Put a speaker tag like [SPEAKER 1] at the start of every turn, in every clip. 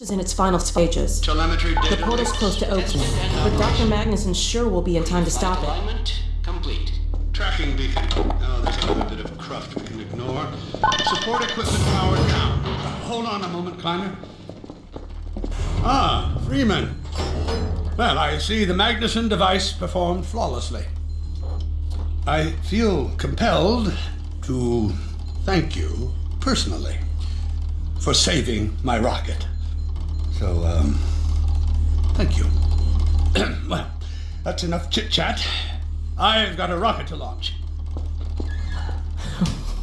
[SPEAKER 1] is in its final stages.
[SPEAKER 2] Telemetry data.
[SPEAKER 1] The portal's close to opening, but Dr. Magnusson sure will be in time to stop it.
[SPEAKER 3] Alignment complete.
[SPEAKER 2] Tracking beacon. Oh, there's another bit of cruft we can ignore. Support equipment powered down. Hold on a moment, Kleiner. Ah, Freeman. Well, I see the Magnusson device performed flawlessly. I feel compelled to thank you personally for saving my rocket. So, um, thank you. well, that's enough chit chat. I've got a rocket to launch.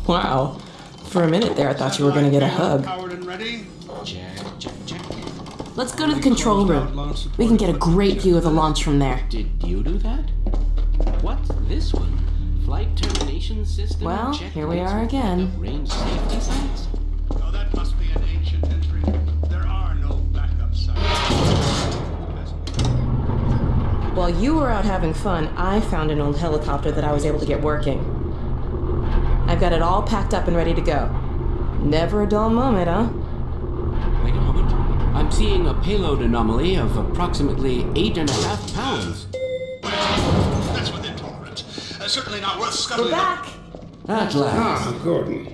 [SPEAKER 1] Wow. For a minute there, I thought you were going to get a hug. Let's go to the control room. We can get a great view of the launch from there.
[SPEAKER 3] Did you do that? What's this one? Flight termination system.
[SPEAKER 1] Well,
[SPEAKER 3] check
[SPEAKER 1] here we
[SPEAKER 3] lights
[SPEAKER 1] are
[SPEAKER 3] with
[SPEAKER 1] again. While you were out having fun, I found an old helicopter that I was able to get working. I've got it all packed up and ready to go. Never a dull moment, huh?
[SPEAKER 3] Wait a moment. I'm seeing a payload anomaly of approximately eight and a half pounds.
[SPEAKER 2] That's within tolerance. Uh, certainly not worth
[SPEAKER 1] We're
[SPEAKER 2] scuttling.
[SPEAKER 1] back!
[SPEAKER 3] At last.
[SPEAKER 4] Ah, Gordon.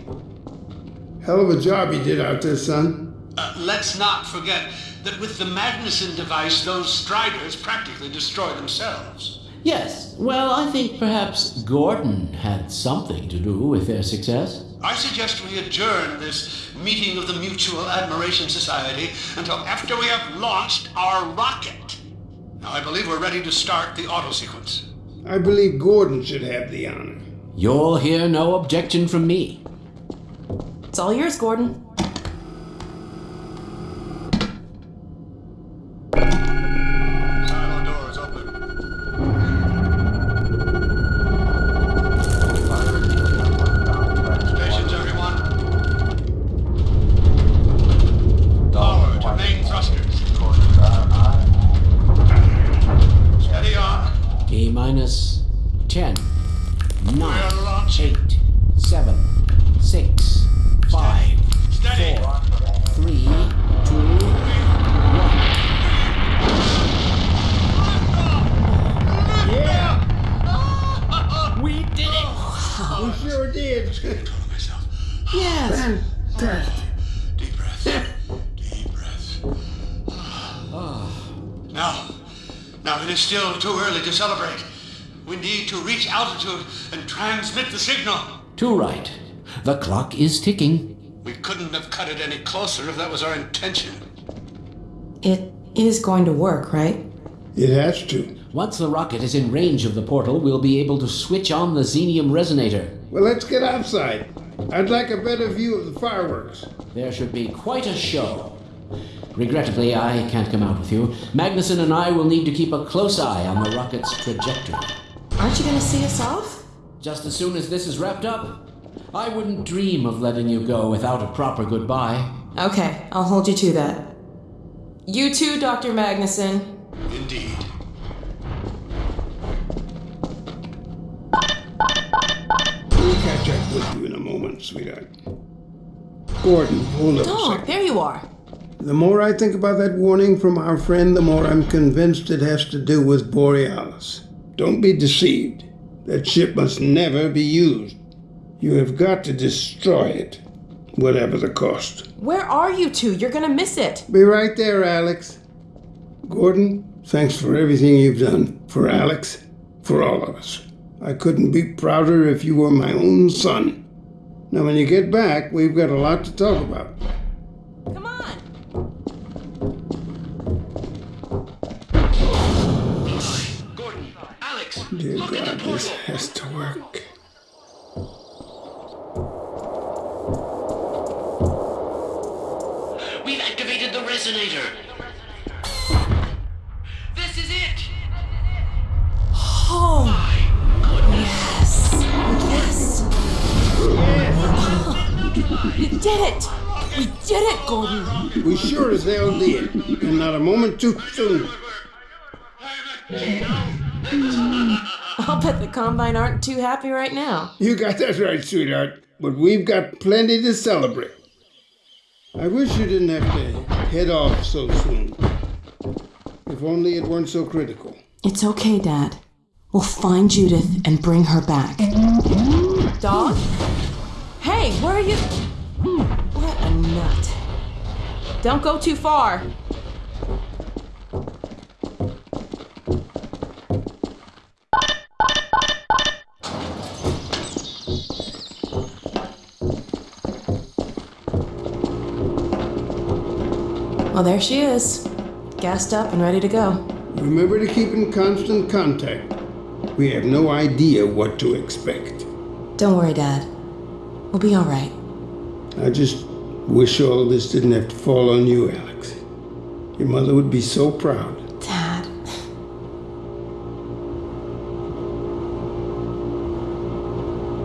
[SPEAKER 4] Hell of a job you did out there, son.
[SPEAKER 2] Uh, let's not forget that with the Magnusson device, those Striders practically destroy themselves.
[SPEAKER 3] Yes. Well, I think perhaps Gordon had something to do with their success.
[SPEAKER 2] I suggest we adjourn this meeting of the Mutual Admiration Society until after we have launched our rocket. Now, I believe we're ready to start the auto sequence.
[SPEAKER 4] I believe Gordon should have the honor.
[SPEAKER 3] You'll hear no objection from me.
[SPEAKER 1] It's all yours, Gordon.
[SPEAKER 3] 10, 9,
[SPEAKER 2] We're
[SPEAKER 3] 8, 7, 6, 5, 4, 3, 2, 1. We did it!
[SPEAKER 4] We sure did.
[SPEAKER 2] I Control myself.
[SPEAKER 1] Yes!
[SPEAKER 4] Fantastic.
[SPEAKER 2] Deep breath. Deep breath. Ah. Now, now it is still too early to celebrate. We need to reach altitude and transmit the signal.
[SPEAKER 3] Too right. The clock is ticking.
[SPEAKER 2] We couldn't have cut it any closer if that was our intention.
[SPEAKER 1] It is going to work, right?
[SPEAKER 4] It has to.
[SPEAKER 3] Once the rocket is in range of the portal, we'll be able to switch on the xenium resonator.
[SPEAKER 4] Well, let's get outside. I'd like a better view of the fireworks.
[SPEAKER 3] There should be quite a show. Regrettably, I can't come out with you. Magnusson and I will need to keep a close eye on the rocket's trajectory.
[SPEAKER 1] Aren't you going to see us off?
[SPEAKER 3] Just as soon as this is wrapped up, I wouldn't dream of letting you go without a proper goodbye.
[SPEAKER 1] Okay, I'll hold you to that. You too, Dr. Magnusson.
[SPEAKER 2] Indeed.
[SPEAKER 4] We'll catch up with you in a moment, sweetheart. Gordon, hold up a
[SPEAKER 1] Oh,
[SPEAKER 4] second.
[SPEAKER 1] there you are.
[SPEAKER 4] The more I think about that warning from our friend, the more I'm convinced it has to do with Borealis. Don't be deceived. That ship must never be used. You have got to destroy it, whatever the cost.
[SPEAKER 1] Where are you two? You're going to miss it.
[SPEAKER 4] Be right there, Alyx. Gordon, thanks for everything you've done. For Alyx, for all of us. I couldn't be prouder if you were my own son. Now, when you get back, we've got a lot to talk about.
[SPEAKER 1] Come on.
[SPEAKER 4] Dear
[SPEAKER 2] look
[SPEAKER 4] God, this has to work.
[SPEAKER 3] We've activated the resonator.
[SPEAKER 2] This is it.
[SPEAKER 1] Oh, yes. Yes. You did it. We did it, Gordon.
[SPEAKER 4] We sure as hell did. And not a moment too soon.
[SPEAKER 1] I'll bet the Combine aren't too happy right now.
[SPEAKER 4] You got that right, sweetheart. But we've got plenty to celebrate. I wish you didn't have to head off so soon. If only it weren't so critical.
[SPEAKER 1] It's okay, Dad. We'll find Judith and bring her back. Dog? Hey, where are you? What a nut. Don't go too far. Well, there she is. Gassed up and ready to go.
[SPEAKER 4] Remember to keep in constant contact. We have no idea what to expect.
[SPEAKER 1] Don't worry, Dad. We'll be all right.
[SPEAKER 4] I just wish all this didn't have to fall on you, Alyx. Your mother would be so proud.
[SPEAKER 1] Dad.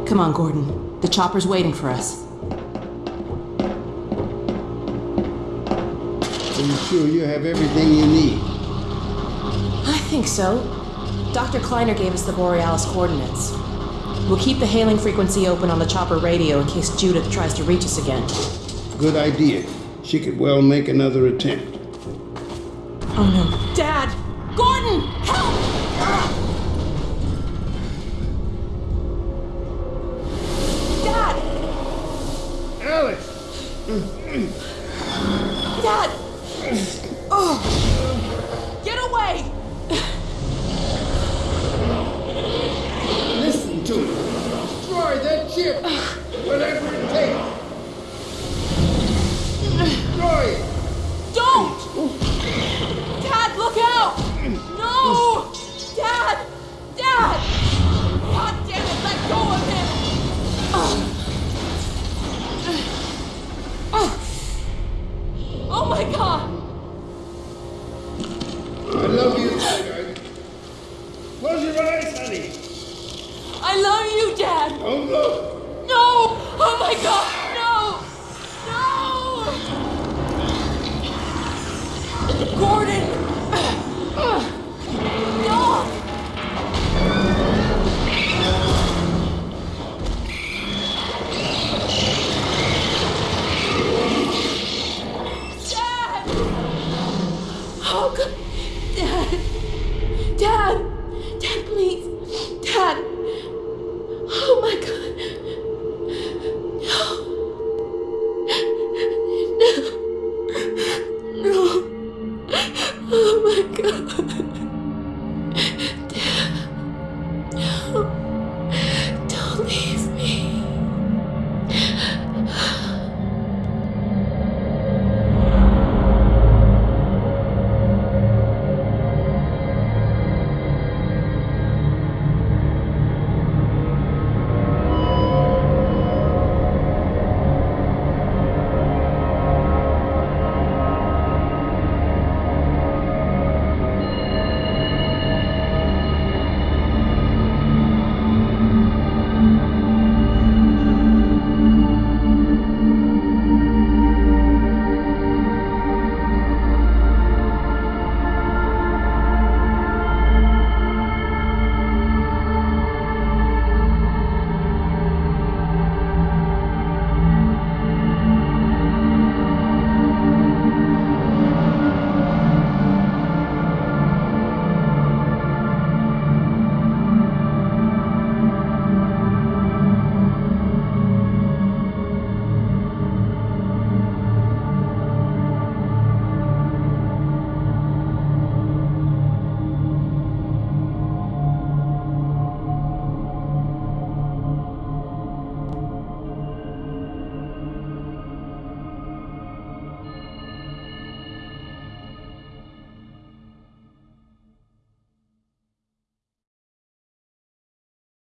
[SPEAKER 1] Come on, Gordon. The chopper's waiting for us.
[SPEAKER 4] You sure you have everything you need?
[SPEAKER 1] I think so. Dr. Kleiner gave us the Borealis coordinates. We'll keep the hailing frequency open on the chopper radio in case Judith tries to reach us again.
[SPEAKER 4] Good idea. She could well make another attempt.
[SPEAKER 1] Oh no. Dad! Gordon! Help! Dad!
[SPEAKER 4] Alyx!
[SPEAKER 1] Dad! Oh! Get away!
[SPEAKER 4] Listen to me. Destroy that ship! I love you, Diego. Close your eyes, honey.
[SPEAKER 1] I love you, Dad.
[SPEAKER 4] Don't look.
[SPEAKER 1] No. Oh, my God.